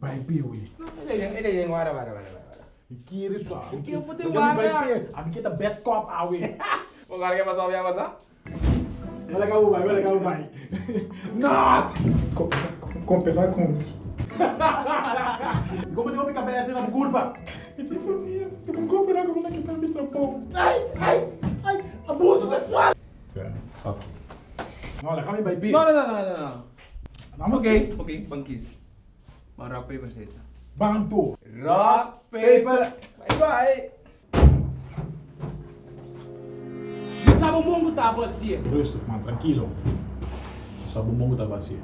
Pai pi we. Ele ele wara wara wara wara. Kiri sua. O que eu vou ter mi pai pi. Ami kita bad cop awe. Mo kala ka pasal yang pasal? Wala ka ubay, wala ka ubay. Not. Compelar com. Como te vou me cabeça na curva? E tipo, se não cooperar com ela que está me trampou. Ai, ai, ai, abuso sexual. Olha, kami by pi. No no no no no. Vamos Okay, okay, bangkis. Maar rock paper scissors. Bang tu. Rock paper. Bye bye. Sabe o mundo tá assim? Rustig man, tranquilo. Sa bumong ta vazia.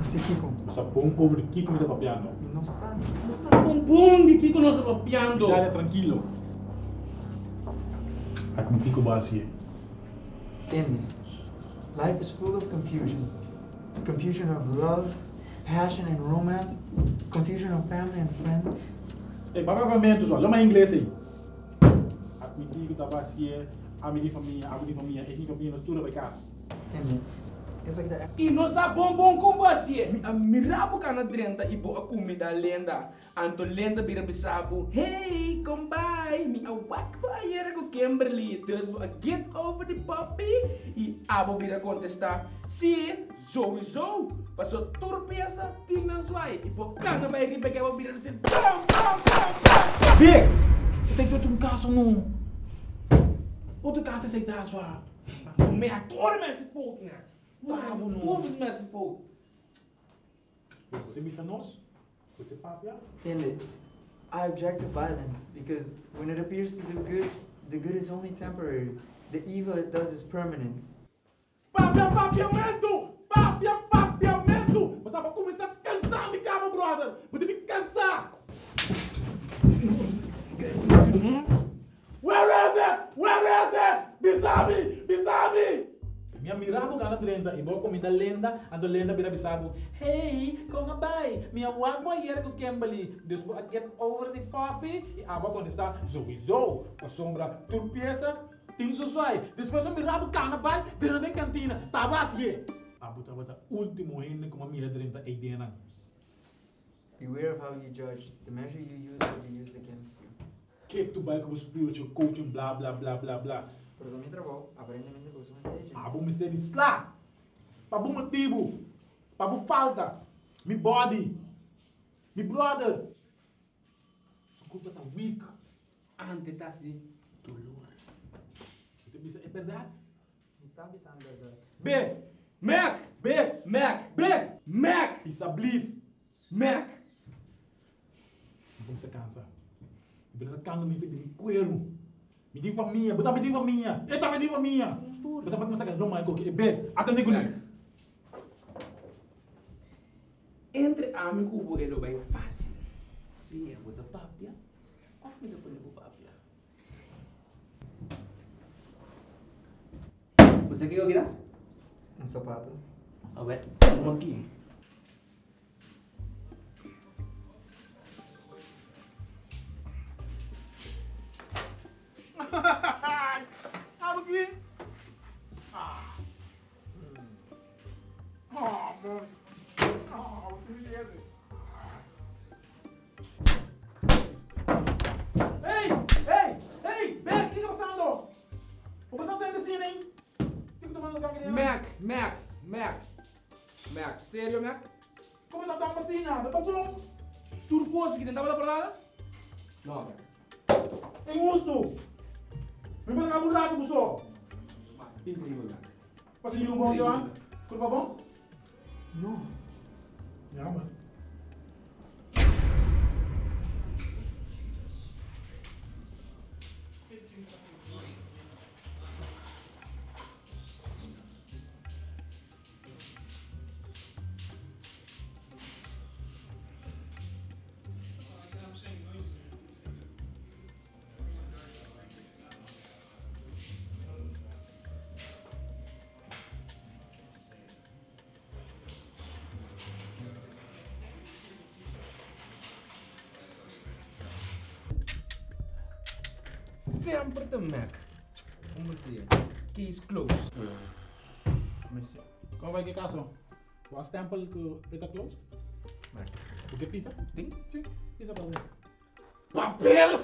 Assim, Kiko. Sa bom over the kick met papiano. Não sabe. Você sabe um bom de que nós estamos piando. Dale tranquilo. Met Kiko vazia. Entende? Life is full of confusion. confusion of love, passion and romance, confusion of family and friends. Hey, Papa, vai mentir, olha, mas inglês aí. Admitir que estava assim, a medir família, a medir família, a medir família, tudo vai casa. Entendeu? Essa aqui é E nós sabemos bom bom como assim? A mirabu ka na drenta ibo a comida lenda. Anto lenda bira bisabu. Hey, come by. Mi awak ba ayera ko Kimberly. Dus a get over the puppy. E abo bira contestar. Si, sowieso. Paso turpiasa tingnan swai. Ibo kana ba iri bega ba bira sin. Bam, bam, bam, bam. Big! Esse aí tu um caso não. Outro caso esse tá só. Me ator mensen volk na. Tá, bom, não. Todos mensen volk. Você missa nós? Você papia? Entende? I object to violence because when it appears to do good, the good is only temporary. The evil it does is permanent. Papia, papiamento! Papia, papiamento! Você vai começar a cansar, me cama, brother! Você me cansar! Where is it? Where is it? Bisabi! Bisabi! Minha mirabo ka na trenda, ibo ko minta lenda, ando lenda bira bisabu. Hey, nga bay, minha wag mo yera ko Kimberly. Deus mo get over the puppy, e aba quando está sowieso, a sombra turpiesa, ting suswai. Depois eu mirabo ka na bay, dentro da cantina, tabas ye. Abu tabata último ainda como mira trenda e dena. Beware of how you judge. The measure you use will be used against you. Que tu vai como spiritual coaching, blá blá blá blá blá. Pero mi trabajo, aparentemente, pues un stage. Abu me say this lá. Pabu motivo. Pabu falta. Me body. Me brother. Sua culpa tá weak. Ante tasi dolor. Você me é verdade? Mi está avisando verdad. B. Mac! B. Mac! B. Mac! Isa believe. Mac! Não se cansa. Não se cansa me cuero. Me diz família, botar me diz família. Eita, me diz família. Você pode começar a não mais que B. Atende comigo. Entre amigo kubo elo bay fácil. Se é botar papia, of me depois não papia. Você quer que eu Un zapato. A ver, vamos aqui. Abre aqui. Ah. Ah, mano. Ah, você me. Ei! Ei! Ei! Vem, o que está passando? Vou botar o tempo assim, hein? O que que tá fazendo lugar? Mac, Mac, Mac. Mac, sério, Mac? Como tá tão assim, nada? Tá bom? Turcoso que tentava dar por nada? Não, Mac. Mwen mwen kabou la pou sou. Mwen mwen la. Pase yon bon diwan? Kout pa bon? Non. Ya man. Sempre de Mac. Number 3. Case close. Mas, Como vai que caso? O a stempel que está closed? Mac. O que pisa? Tem? Sim, pisa para ver. Papel!